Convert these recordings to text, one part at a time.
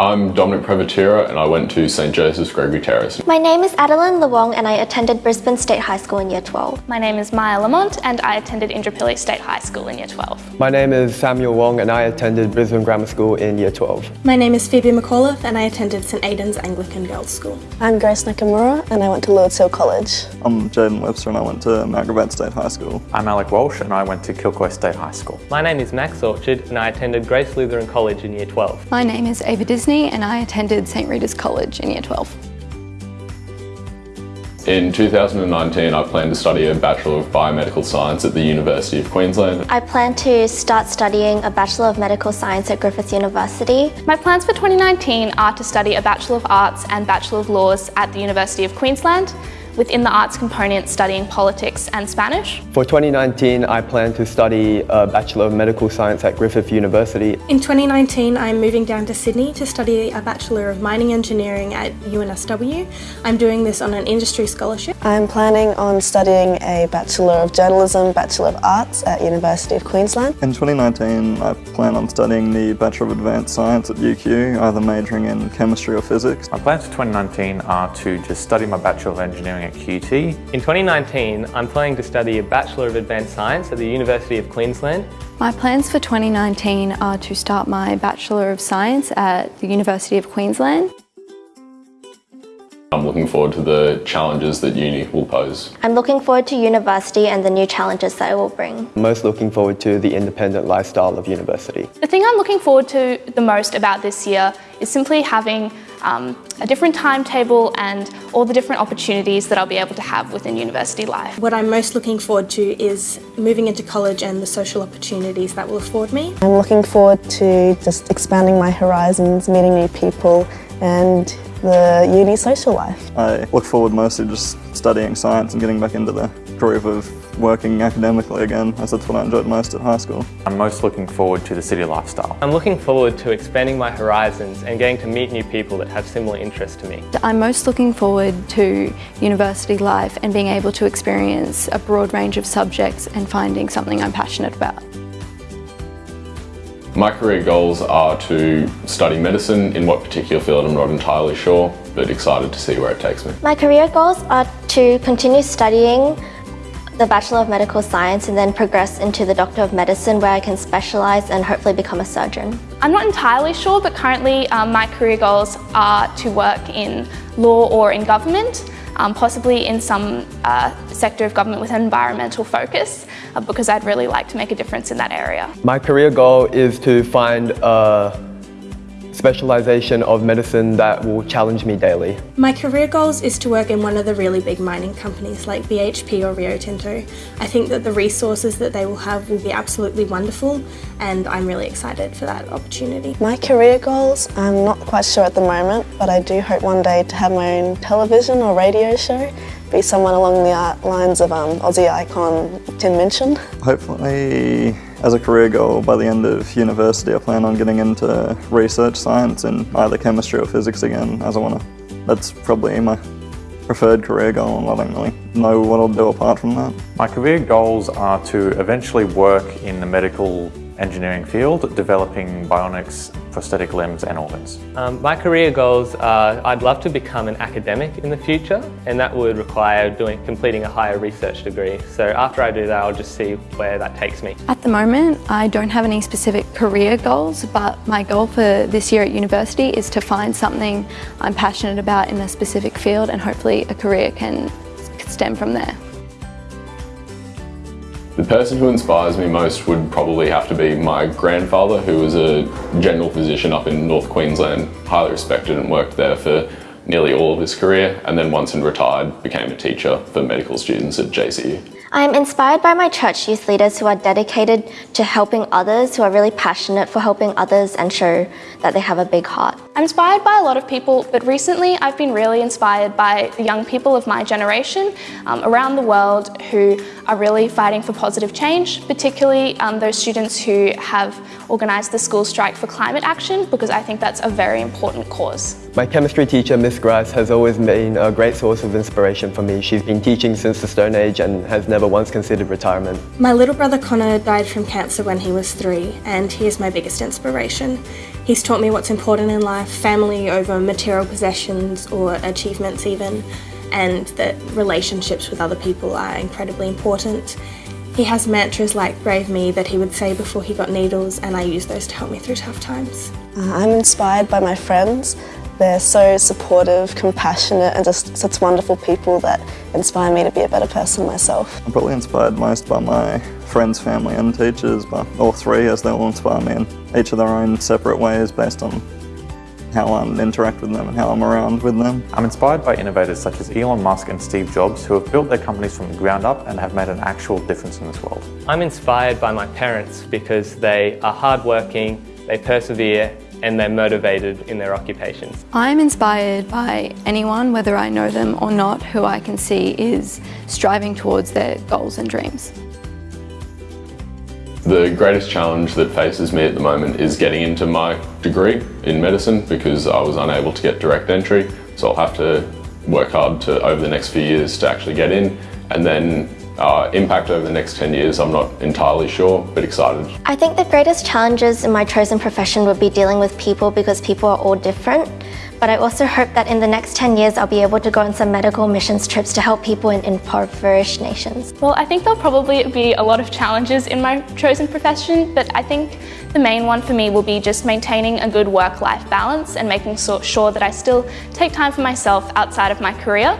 I'm Dominic Prevatira and I went to St Joseph's Gregory Terrace. My name is Adeline Lewong and I attended Brisbane State High School in Year 12. My name is Maya Lamont and I attended Indooroopilly State High School in Year 12. My name is Samuel Wong and I attended Brisbane Grammar School in Year 12. My name is Phoebe McAuliffe and I attended St Aidan's Anglican Girls' School. I'm Grace Nakamura and I went to Lourdes Hill College. I'm Jaden Webster and I went to Mount Gravatt State High School. I'm Alec Walsh and I went to Kilcoy State High School. My name is Max Orchard and I attended Grace Lutheran College in Year 12. My name is Ava Disney and I attended St Rita's College in Year 12. In 2019, I plan to study a Bachelor of Biomedical Science at the University of Queensland. I plan to start studying a Bachelor of Medical Science at Griffith University. My plans for 2019 are to study a Bachelor of Arts and Bachelor of Laws at the University of Queensland within the arts component studying politics and Spanish. For 2019, I plan to study a Bachelor of Medical Science at Griffith University. In 2019, I'm moving down to Sydney to study a Bachelor of Mining Engineering at UNSW. I'm doing this on an industry scholarship. I'm planning on studying a Bachelor of Journalism, Bachelor of Arts at University of Queensland. In 2019, I plan on studying the Bachelor of Advanced Science at UQ, either majoring in chemistry or physics. My plans for 2019 are to just study my Bachelor of Engineering at QT. In 2019, I'm planning to study a Bachelor of Advanced Science at the University of Queensland. My plans for 2019 are to start my Bachelor of Science at the University of Queensland. I'm looking forward to the challenges that uni will pose. I'm looking forward to university and the new challenges that it will bring. Most looking forward to the independent lifestyle of university. The thing I'm looking forward to the most about this year is simply having um, a different timetable and all the different opportunities that I'll be able to have within university life. What I'm most looking forward to is moving into college and the social opportunities that will afford me. I'm looking forward to just expanding my horizons, meeting new people and the uni social life. I look forward mostly just studying science and getting back into the groove of working academically again, as that's what I enjoyed most at high school. I'm most looking forward to the city lifestyle. I'm looking forward to expanding my horizons and getting to meet new people that have similar interests to me. I'm most looking forward to university life and being able to experience a broad range of subjects and finding something I'm passionate about. My career goals are to study medicine, in what particular field I'm not entirely sure, but excited to see where it takes me. My career goals are to continue studying the Bachelor of Medical Science and then progress into the Doctor of Medicine where I can specialise and hopefully become a surgeon. I'm not entirely sure but currently um, my career goals are to work in law or in government um, possibly in some uh, sector of government with an environmental focus uh, because I'd really like to make a difference in that area. My career goal is to find a specialisation of medicine that will challenge me daily. My career goals is to work in one of the really big mining companies like BHP or Rio Tinto. I think that the resources that they will have will be absolutely wonderful and I'm really excited for that opportunity. My career goals, I'm not quite sure at the moment, but I do hope one day to have my own television or radio show, be someone along the lines of um, Aussie icon Tim Minchin. Hopefully as a career goal, by the end of university, I plan on getting into research science in either chemistry or physics again, as I want to. That's probably my preferred career goal and I don't really know what I'll do apart from that. My career goals are to eventually work in the medical engineering field, developing bionics, prosthetic limbs and organs. Um, my career goals are I'd love to become an academic in the future and that would require doing completing a higher research degree. So after I do that I'll just see where that takes me. At the moment I don't have any specific career goals but my goal for this year at university is to find something I'm passionate about in a specific field and hopefully a career can stem from there. The person who inspires me most would probably have to be my grandfather, who was a general physician up in North Queensland, highly respected and worked there for nearly all of his career, and then once in retired, became a teacher for medical students at JCU. I am inspired by my church youth leaders who are dedicated to helping others, who are really passionate for helping others and show that they have a big heart. I'm inspired by a lot of people, but recently I've been really inspired by the young people of my generation um, around the world who are really fighting for positive change, particularly um, those students who have organise the school strike for climate action because I think that's a very important cause. My chemistry teacher, Miss Grice, has always been a great source of inspiration for me. She's been teaching since the Stone Age and has never once considered retirement. My little brother Connor died from cancer when he was three, and he is my biggest inspiration. He's taught me what's important in life, family over material possessions or achievements even, and that relationships with other people are incredibly important. He has mantras like Brave Me that he would say before he got needles, and I use those to help me through tough times. Uh, I'm inspired by my friends. They're so supportive, compassionate, and just such wonderful people that inspire me to be a better person myself. I'm probably inspired most by my friends, family, and teachers, but all three as they all inspire me in each of their own separate ways based on how I interact with them and how I'm around with them. I'm inspired by innovators such as Elon Musk and Steve Jobs who have built their companies from the ground up and have made an actual difference in this world. I'm inspired by my parents because they are hardworking, they persevere and they're motivated in their occupations. I'm inspired by anyone, whether I know them or not, who I can see is striving towards their goals and dreams. The greatest challenge that faces me at the moment is getting into my degree in medicine because I was unable to get direct entry. So I'll have to work hard to over the next few years to actually get in and then uh, impact over the next 10 years, I'm not entirely sure, but excited. I think the greatest challenges in my chosen profession would be dealing with people because people are all different. But I also hope that in the next 10 years, I'll be able to go on some medical missions trips to help people in impoverished nations. Well, I think there'll probably be a lot of challenges in my chosen profession, but I think the main one for me will be just maintaining a good work-life balance and making sure that I still take time for myself outside of my career.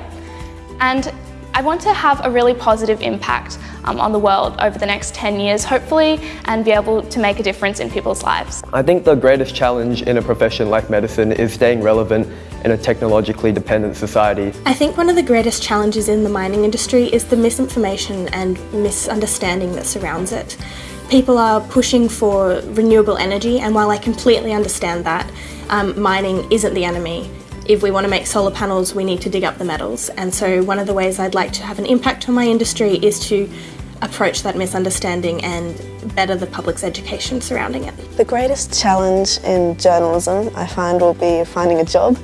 And I want to have a really positive impact um, on the world over the next 10 years, hopefully, and be able to make a difference in people's lives. I think the greatest challenge in a profession like medicine is staying relevant in a technologically dependent society. I think one of the greatest challenges in the mining industry is the misinformation and misunderstanding that surrounds it. People are pushing for renewable energy, and while I completely understand that, um, mining isn't the enemy if we want to make solar panels, we need to dig up the metals. And so one of the ways I'd like to have an impact on my industry is to approach that misunderstanding and better the public's education surrounding it. The greatest challenge in journalism I find will be finding a job,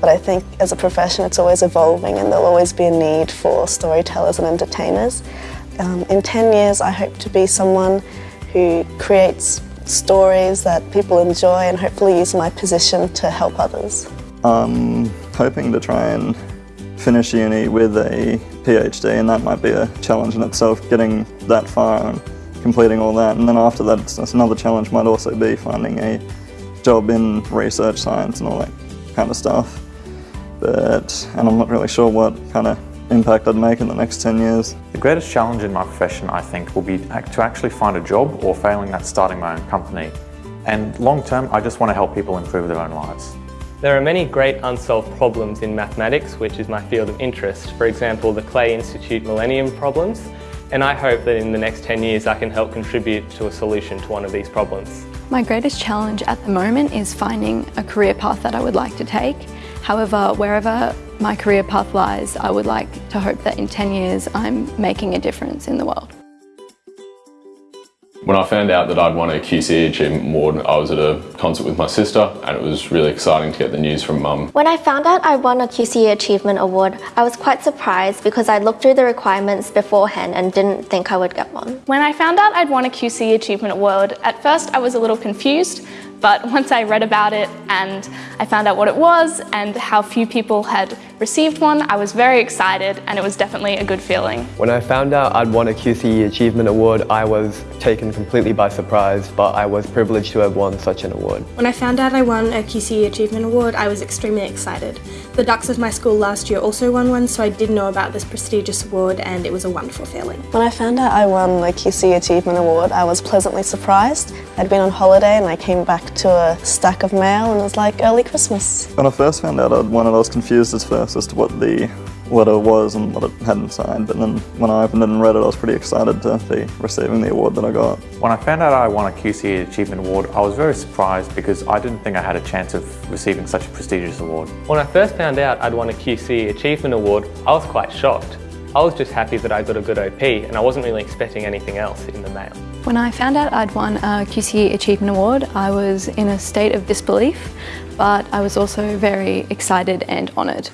but I think as a profession it's always evolving and there'll always be a need for storytellers and entertainers. Um, in 10 years I hope to be someone who creates stories that people enjoy and hopefully use my position to help others. I'm hoping to try and finish uni with a PhD and that might be a challenge in itself, getting that far and completing all that. And then after that, it's, another challenge might also be finding a job in research science and all that kind of stuff. But, and I'm not really sure what kind of impact I'd make in the next 10 years. The greatest challenge in my profession, I think, will be to actually find a job or failing that starting my own company. And long term, I just want to help people improve their own lives. There are many great unsolved problems in mathematics, which is my field of interest. For example, the Clay Institute Millennium Problems, and I hope that in the next 10 years I can help contribute to a solution to one of these problems. My greatest challenge at the moment is finding a career path that I would like to take. However, wherever my career path lies, I would like to hope that in 10 years I'm making a difference in the world. When I found out that I'd won a QCE Achievement Award, I was at a concert with my sister and it was really exciting to get the news from mum. When I found out I won a QCE Achievement Award, I was quite surprised because I looked through the requirements beforehand and didn't think I would get one. When I found out I'd won a QCE Achievement Award, at first I was a little confused but once I read about it and I found out what it was and how few people had received one, I was very excited and it was definitely a good feeling. When I found out I'd won a QCE Achievement Award, I was taken completely by surprise, but I was privileged to have won such an award. When I found out I won a QCE Achievement Award, I was extremely excited. The Dux of my school last year also won one, so I did know about this prestigious award and it was a wonderful feeling. When I found out I won the QCE Achievement Award, I was pleasantly surprised. I'd been on holiday and I came back to a stack of mail and it was like early Christmas. When I first found out I'd won it, I was confused at first as to what the letter was and what it had inside, but then when I opened it and read it, I was pretty excited to be receiving the award that I got. When I found out I won a QCE Achievement Award, I was very surprised because I didn't think I had a chance of receiving such a prestigious award. When I first found out I'd won a QCE Achievement Award, I was quite shocked. I was just happy that I got a good OP and I wasn't really expecting anything else in the mail. When I found out I'd won a QCE Achievement Award, I was in a state of disbelief, but I was also very excited and honoured.